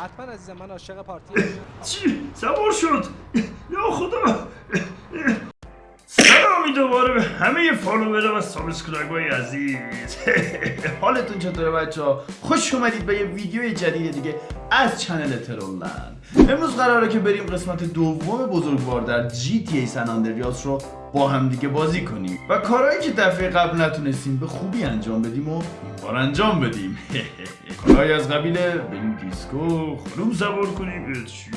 حتما عزیزم من عاشق پارتی. چی؟ سوار شد. یا خدا. سلامی دوباره به همه follower و subscribe عزیز. حالتون چطوره بچه ها؟ خوش اومدید به یه ویدیو جدید دیگه از channel ترولند امروز قراره که بریم قسمت دوم بزرگوار در GTA San Andreas رو با هم دیگه بازی کنیم. و کارهایی که دفعه قبل نتونستیم به خوبی انجام بدیم و این بار انجام بدیم. کارهایی از قبیله بریم دیسکو خانوم سوار کنیم چیه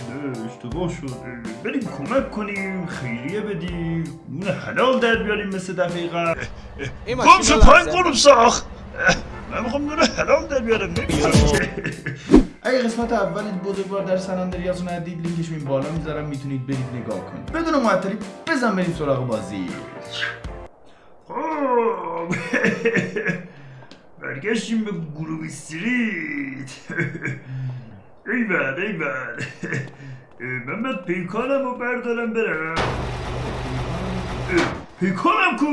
اشتباه شد. بریم کمک کنیم خیریه بدیم. نون حلال در بیاریم مثل دفعه قبل. گم رو پایین قلوب ساخت. من می‌خوام نون حلال در بیارم. اگه قسمت اول بزرگوار در سن آندریاس رو ندید لینکش این بالا می‌ذارم می‌تونید برید نگاه کنید. بدون معطلی بزن بریم سراغ بازی. خب. برگشتیم به گروه استریت. ایول ایول. محمد پیکانم رو بردارم برم. پیکانم کو؟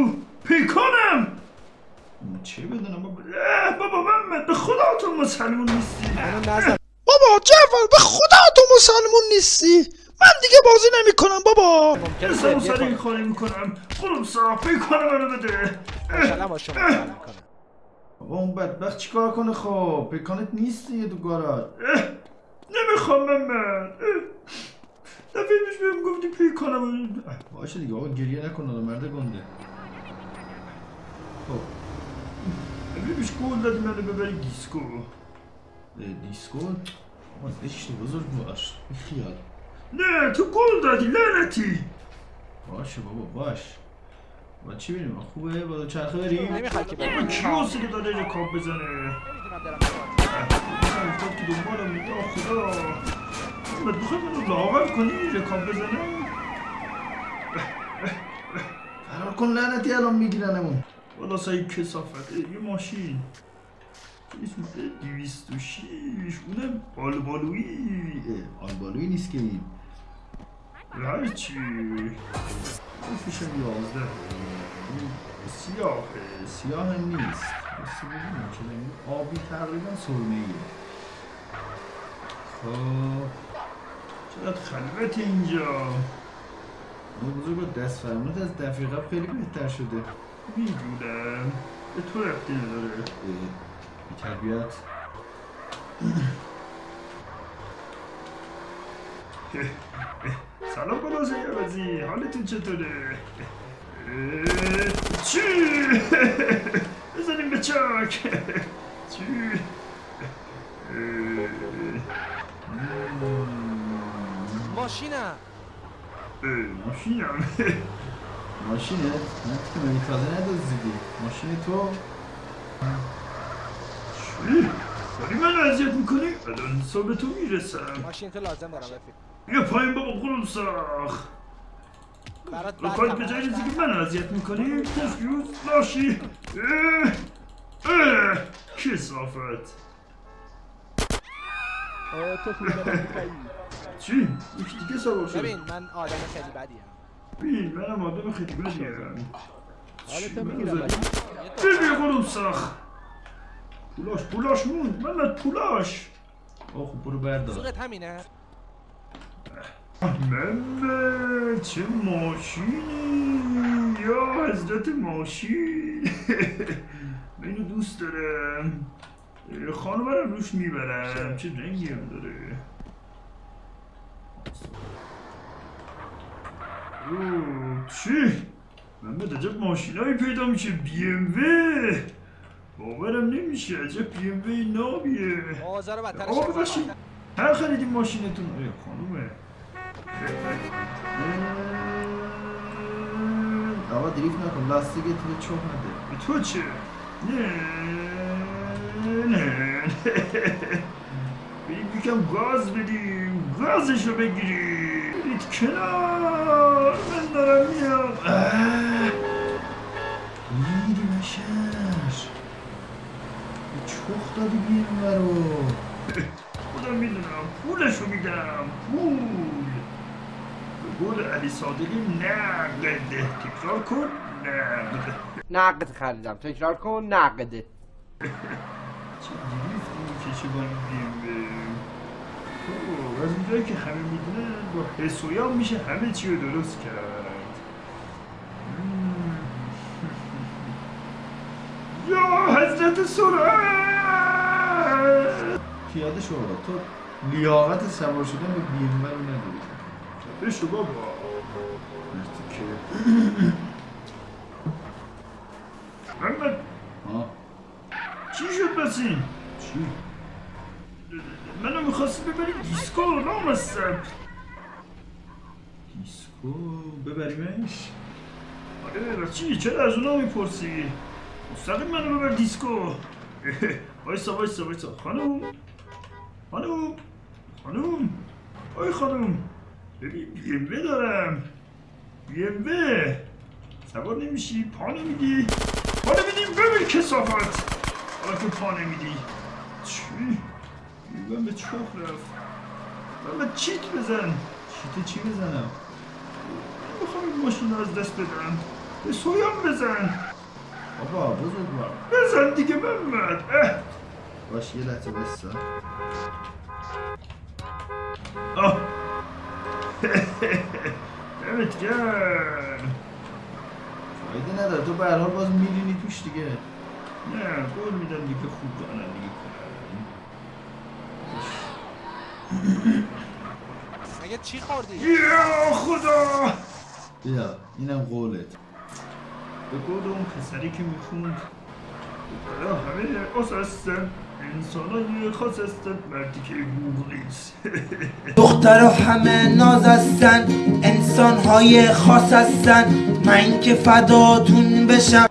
پیکانم! چه بدونم بابا؟ بابا محمد به خدا تو مسلمون نیستی. بابا جعفر به خدا تو مسلمون نیستی. من دیگه بازی نمی‌کنم بابا. ممکنه اصلا گریه سر این کنم کاری می‌کنم؟ خودم صاف پیکان منو بده. بابا اون بدبخت چیکار کنه خب؟ پیکانت نیست دیگه تو گاراژ. نمی‌خوام محمد دفعه پیش بهم گفتی پیکانم باشه دیگه آقا گریه نکن آدم مرد گنده. خب. قول دادی منو ببری دیسکو اه، دیسکو آقا زشته بزرگ باش خیال نه تو قول دادی لعنتی باشه بابا باش با چی بریم خوبه با چرخه بریم نمی‌خوای که بریم کیوسی که داره رکاب بزنه نمی‌دونم من افتاد که دنبالم میگه خدا محمد می‌خوای منو لاغر کنی رکاب بزنه فرار کن لعنتی الان میگیرنمون والا سایی کسافت یه ماشین اسم دویست و شیش اونم آلبالویی اه، آلبالویی نیست که این هرچی هم یازده این سیاه نیست بسی ببینیم چه؟ آبی تقریبا سرمه ایه خب چقدر خلوت اینجا بزرگ دست فرمونت از دفعه قبل خیلی بهتر شده می‌دونم به تو رفتی نداره بی تربیت سلام بلازه عوضی حالتون چطوره؟ چی؟ بزنیم به چاک چی؟ ماشینم ماشینم ماشینه؟ نه که من تازه ندازدیدی ماشین تو؟ چی؟ داری من اذیت می‌کنی؟ الان صبح تو می‌رسم ماشین تو لازم دارم رفیق بیا پایین بابا قلوم ساخ برات رو هم به جای هست. که من اذیت می‌کنی پوفیوز لاشی اه، اه، کسافت اه، تو. چی؟ یکی دیگه سوار شد ببین من آدم خیلی بدیم ببین منم آدم خیلی بدیم حالتو می‌گیرم قلوم ساخ پولاش پولاش موند. من پولاش. آه خب برو بردار. سوقت همینه. محمد چه ماشینی. یا حضرت ماشین. من اینو دوست دارم. اه، خانومرم روش می‌برم. چه رنگی هم داره. چی؟ محمد عجب ماشینایی پیدا میشه بی ام و باورم نمیشه عجب بی ام و نابیه آقا ببخشید. هر خریدیم ماشینتون ای خانومه آقا دریفت نکن لاستیک تو چوب نده تو چه؟ نه نه بریم یکم گاز بدیم گازشو بگیریم برید کنار من دارم میام. میری بشر چخ دادی بیرون رو خودم می‌دونم پولشو میدم پول. به قول علی صادقی نقد. تکرار کن نقد. نقد خریدم تکرار کن نقد. چه دریفتی می‌کشه با این بیمه از اونجایی که همه با حسویان میشه همه چی رو درست کرد. یا حضرت سرعت! پیاده بابا تو لیاقت سوار شدن به بیمه رو نداری. بابا. مرتی که محمد. آه. چی شد بسین؟ چی؟ منو می‌خواستی ببری دیسکو نامستم. دیسکو ببریمش؟ آره چی؟ چرا از اونا می‌پرسی؟ مستقیم منو ببر دیسکو. وایسا وایسا وایسا. خانوم. خانوم. خانوم. آی خانوم. ببین بیمه دارم. بیمه سوار نمیشی پا نمیدی. پا نمیدی ببین کسافت حالا که پا نمیدی. چی؟ من به چخ رفت. من به چیت بزن. چیت چی بزنم؟ می‌خوام این ماشین از دست بدم به سویان بزن. بابا بزرگوار. بزن دیگه محمد. باش یه لحظه بستا آه. دمت گرم. فایده نداره. تو به حال باز میرینی توش دیگه. نه قول میدم دیگه خوب رانندگی کنم مگه چی خوردی؟ یا خدا! بیا اینم قولت. به قول اون پسری که می‌خوند. برای همه اس هستن انسان خاص هستن مردی که گوغ نیست. دختر همه ناز هستن انسان های خاص هستن من که فداتون بشم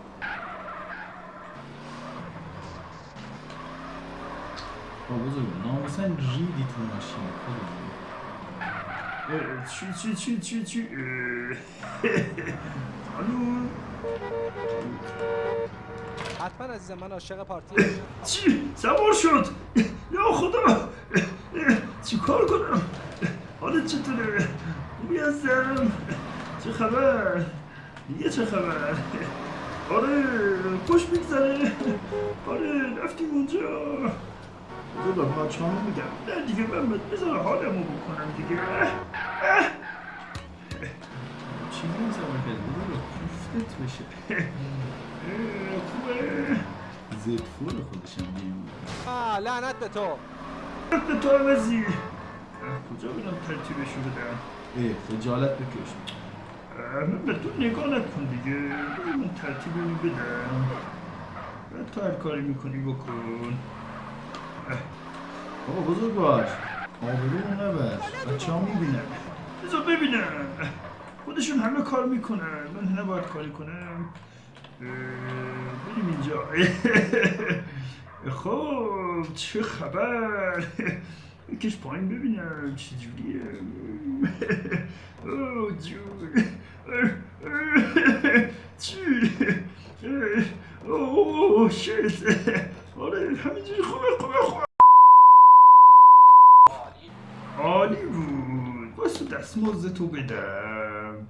با بزرگ ناموسن ریدی تو ماشین چی چی چی چی چی الو حتما عزیزم من عاشق پارتی چی؟ سوار شد یا خدا چی کار کنم حالت چطوره؟ خوبی هستم چه خبر؟ دیگه چه خبر؟ آره خوش میگذره آره رفتیم اونجا بذار با چامو میگم نه دیگه من بذار حالمو بکنم دیگه. چی این سوار کرد بذار کوفتت بشه زد فول خودشم بیمون آه لعنت به تو به تو عوضی کجا برم ترتیبشو بدم اه خجالت بکش من به تو نگاه نکن دیگه من ترتیبمو بدم بعد تو هر کاری می‌کنی بکن. بابا بزرگ باش آبرومو نبر بچه ها می‌بینن بذار ببینم. خودشون همه کار می‌کنن. من نباید کاری کنم. بریم اینجا. خب چه خبر؟ بکش پایین ببینم. چجوریه اوه جون. چی؟ اوه شت آره همینجوری. خوبه خوبه خوبه. عالی. دستمزد تو بدم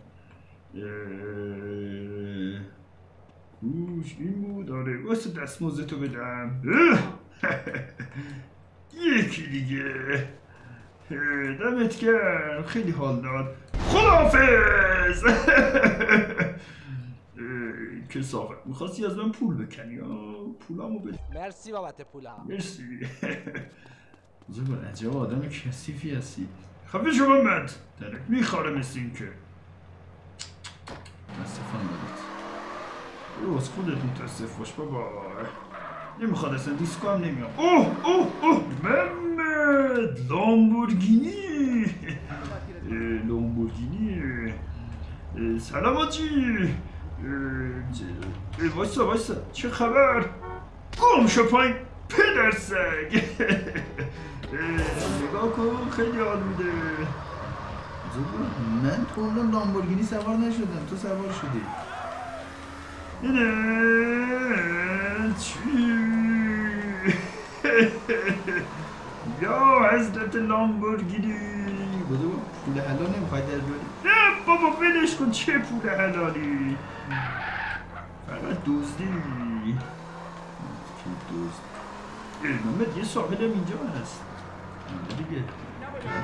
گوش این بود آره واسه دستمزد تو بدم! یکی دیگه دمت گرم خیلی حال داد اه، کسافت می‌خواستی از من پول بکنی پولامو بده مرسی بابت پولا مرسی بزرگ عجب آدم کثیفی هستی خفه شما مد درک میخواره مثل این که. متاسفم دارید. او از خودت متاسف باش بابا. نمی‌خواد اصلا دیسکو هم نمیاد اوه اوه اوه. محمد لامبورگینی. لامبورگینی. سلام آجی. وایسا وایسا. چه خبر؟ گم شو پایین پدر سگ. نگاه کن خیلی حال میده. من تو اون لامبورگینی سوار نشدم. تو سوار شدی. چی؟ یا حضرت لامبورگینی. بودو پول حلال نمی‌خوای در بیاری؟ نه بابا ولش کن چه پول حلالی؟ فقط دزدی دوست محمد یه ساحل هم اینجا هست. دیگه.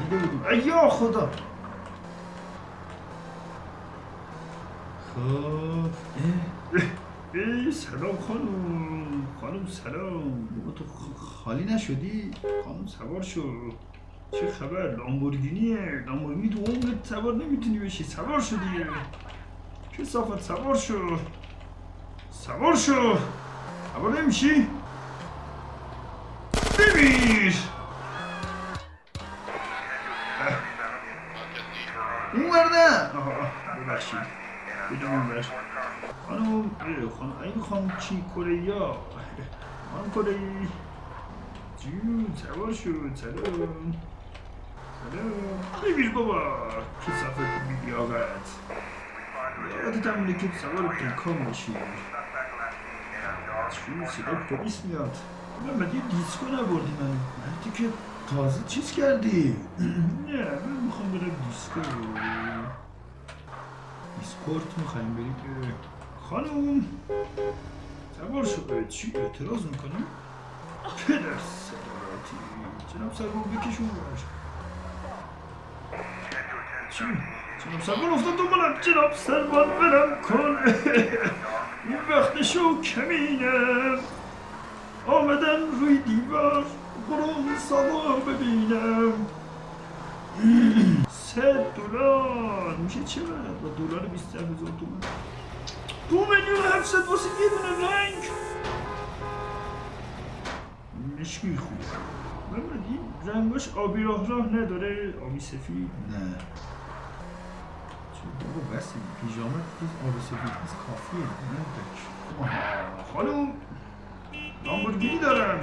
دیده بودیم ای یا خدا. خب اه، سلام خانم. خانم سلام. بابا تو خالی نشدی؟ خانم سوار شو. چه خبر؟ لامبورگینیه. لامبورگینی تو عمرت سوار نمی‌تونی بشی. سوار شدی چه صافت سوار شو. سوار شو. سوار نمیشی؟ ببین. ببخشید بدون ور خانم خانم این خانم چی؟ کره یا خانم کره جون سوار شد سلام. سلام. ببین بابا که صفت بیدی آقت یادت همونه که سوار پیکان باشی. چون صدا پلیس میاد. من یه دیسکو نبردی من. مردی که تازه چیز کردی. نه من می‌خوام برم دیسکو. دیسکورت می‌خوایم بریم اه، خانم! سوار شد چی؟ اعتراض می‌کنی؟ پدر سراتی جناب سرور بکشون چی؟ جناب سرور افتاد دنبالم. جناب سرور برم کن. این وقت شو کمینم آمدن روی دیوار قرون ساوا ببینم. سه دلار. میشه چقدر با دلار بیست هزار تومن دو میلیون هفتصد واسه یه دونه رنگ. مشکی خوب این رنگاش آبی راه راه نداره. آبی سفید. نه. چه بابا بسی. پیژامه که آبی سفید هست کافیه. نه بک خانم لامبورگینی دارم.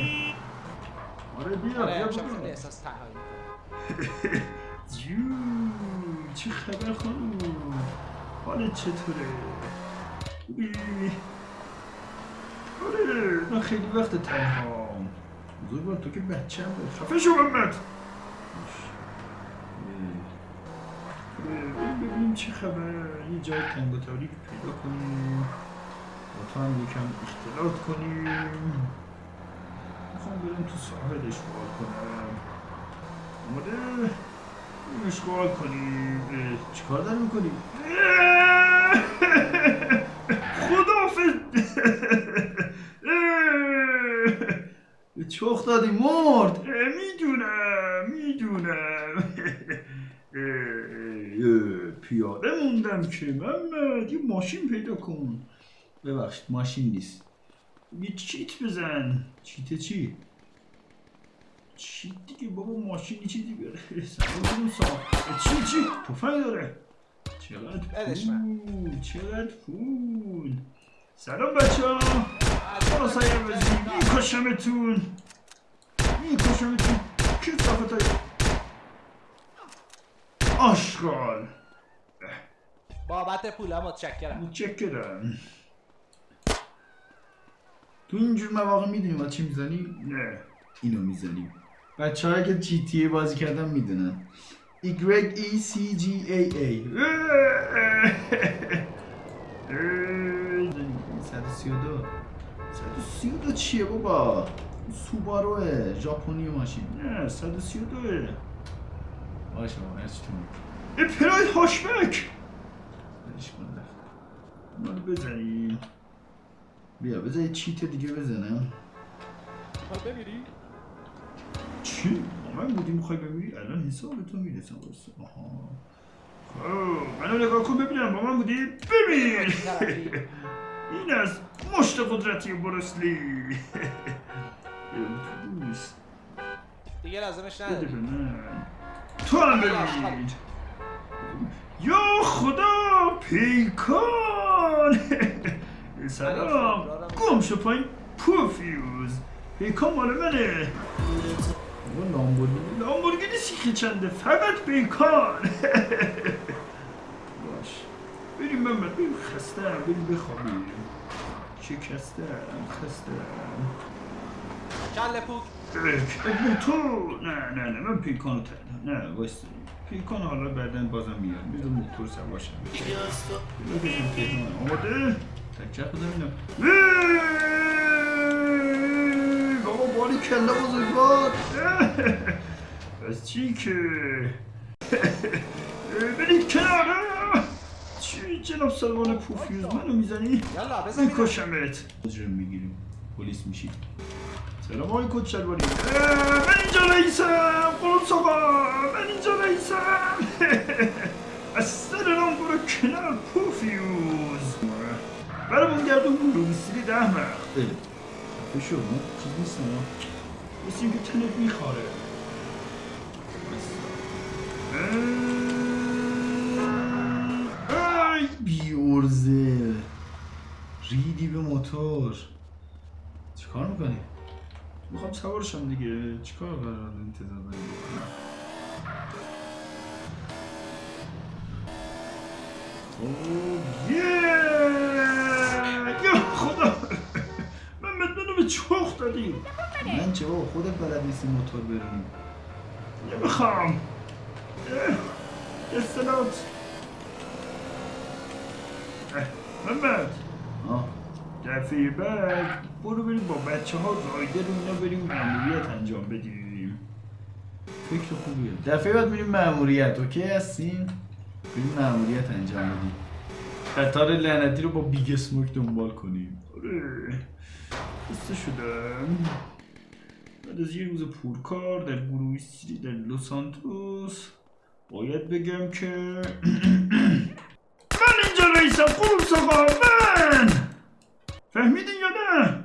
آره بیا آره بیا بیا. احساس تنهایی جون چه خبر خانم؟ حالت چطوره؟ خوبی؟ آره من خیلی وقت تنها. بزرگوار تو که بچه هم خفه شو محمد! ببینیم چه خبر. یه جای تنگ و تاریک پیدا کنیم. با تو هم یکم اختلاط کنیم. می‌خوام برم تو ساحل اشغال کنم. آماده اشغال کنیم. چیکار داری می‌کنی؟ خدافز چخ دادی؟ مرد. می‌دونم می‌دونم. پیاده موندم که. محمد یه ماشین پیدا کن. ببخشید ماشین نیست. یه چیت بزن. چیت چی؟ چی دیگه بابا ماشینی چیزی بیاره سوار سا چی چی تفنگ داره چقدر پول چقدر پول سلام بچه ها برو سایه بزنی میکشمتون میکشمتون کی صافت های آشغال بابت پولا متشکرم متشکرم تو اینجور مواقع می‌دونی ما چی می‌زنی؟ نه اینو می‌زنیم. بچه هایی که جی تی بازی کردن می‌دونن. Y E C G A A. 132 132 چیه بابا؟ سوباروه ژاپنی ماشین. نه 132 باشه بابا هرچی تو اپرای هاشبک ولش کن رفت. مال بزنی بیا بذار یه چیت دیگه بزنم. می‌خوای بمیری؟ چی؟ من بودی می‌خوای بمیری؟ الان حساب تو می‌رسم واسه آها خب منو نگاه کن ببینم با من بودی؟ ببین. این از مشت قدرتی بروسلی دوست دیگه لازمش نداری تو هم ببین یا خدا پیکان سلام گم شو پایین پوفیوز پیکان مال منه بابا لامبورگینی لامبورگینی سیخه چنده؟ فقط پیکان باش. بریم محمد بریم خسته بریم بخوابیم. شکسته خسته کله پوک تو. نه نه نه من پیکانو تنها نه وایستا. پیکان حالا بعدا بازم میاد میذار موتور بکشم تهران آماده؟ تکچه خدا ببینم اه، بابا باری کلا بزرگوار. چی که برید کنار چی جناب سلمان پوفیوز منو می‌زنی؟ میکشمت مجرم می‌گیریم پلیس میشید سلام آقای کت شلواری من اینجا رئیسم قرص آقا من اینجا رئیسم از سر رام برو کنار پوفیوز برامون گردون برو بسیری ده مخ خفه شو ما چیز مثل اینکه تنت میخواره. ای بیورزه. ریدی به موتور. چیکار می‌کنی؟ می‌خوام سوارشم دیگه. چیکار قرار انتظار داری بکنم؟ اوه یه چخ دادی من چه بابا خودت بلد نیستی موتور برونی نمی‌خوام. استلات محمد. دفعه بعد برو بریم با بچه ها رایدر و اینا بریم مأموریت انجام بدیم. فکر خوبیه. دفعه بعد میریم مأموریت اوکی هستین؟ بریم مأموریت انجام بدیم. قطار لعنتی رو با Big Smoke دنبال کنیم. آره. خسته شدم بعد از یه روز پرکار در Grove Street در لوس سانتوس باید بگم که من اینجا رئیسم قروس آقا من! فهمیدین یا نه؟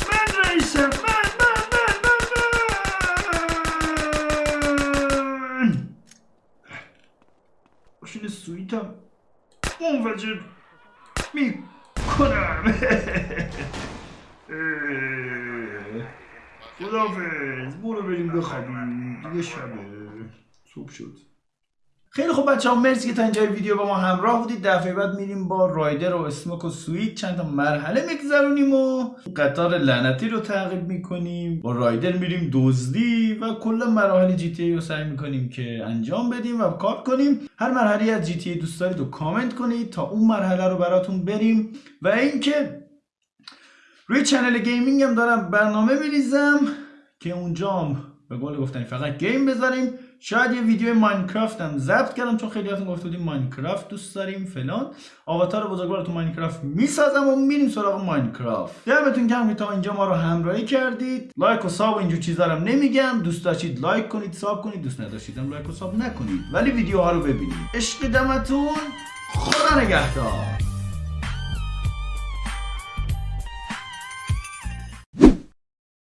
من رئیسم. من من من من من! ماشین سویتم منفجر می‌کنم. خدافز برو بریم بخوابیم دیگه شبه صبح شد. خیلی خوب بچه ها مرسی که تا اینجای ویدیو با ما همراه بودید. دفعه بعد میریم با رایدر و اسموک و سویت. چند تا مرحله میگذرونیم و قطار لعنتی رو تعقیب می‌کنیم. با رایدر میریم دزدی و کل مراحل جی تی ای رو سعی می‌کنیم که انجام بدیم و کار کنیم. هر مرحله از جی تی ای دوست دارید رو کامنت کنید تا اون مرحله رو براتون بریم. و اینکه روی channel gaming هم دارم برنامه میریزم که اونجام به قول گفتنی فقط game بذاریم. شاید یه ویدیو Minecraft هم ضبط کردم چون خیلی هاتون گفته بودین Minecraft دوست داریم فلان. آواتار بزرگوار تو Minecraft می‌سازم و میریم سراغ Minecraft. دمتون گرم که تا اینجا ما رو همراهی کردید. like و sub و اینجور چیزا رو نمیگم. دوست داشتید like کنید sub کنید. دوست نداشتید هم like و sub نکنید. ولی ویدیوها رو ببینید. عشق دمتون. خدا نگهدار.